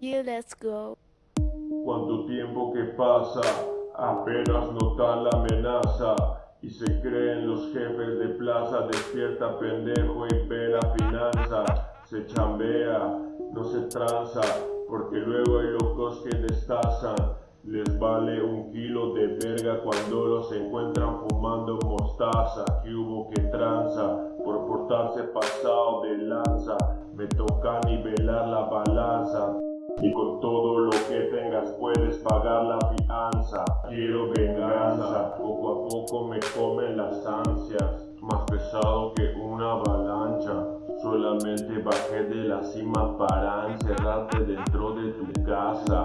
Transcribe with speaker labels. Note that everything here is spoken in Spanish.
Speaker 1: let's go.
Speaker 2: Cuánto tiempo que pasa, apenas nota la amenaza. Y se creen los jefes de plaza, despierta pendejo y ve la finanza. Se chambea, no se tranza, porque luego hay locos que destazan. Les vale un kilo de verga cuando los encuentran fumando mostaza. Que hubo que tranza por portarse pasado de lanza. Me toca nivelar la balanza. Y con todo lo que tengas puedes pagar la fianza. Quiero venganza, poco a poco me comen las ansias. Más pesado que una avalancha. Solamente bajé de la cima para encerrarte dentro de tu casa.